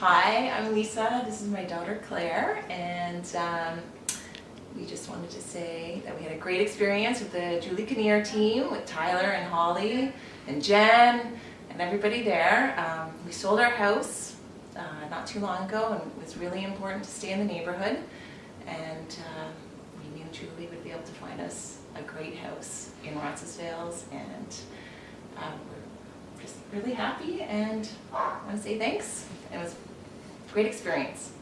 Hi, I'm Lisa. This is my daughter Claire, and um, we just wanted to say that we had a great experience with the Julie Kinnear team, with Tyler and Holly and Jen and everybody there. Um, we sold our house uh, not too long ago, and it was really important to stay in the neighborhood. And uh, we knew Julie would be able to find us a great house in Roncesvalles, and really happy and I want to say thanks. It was a great experience.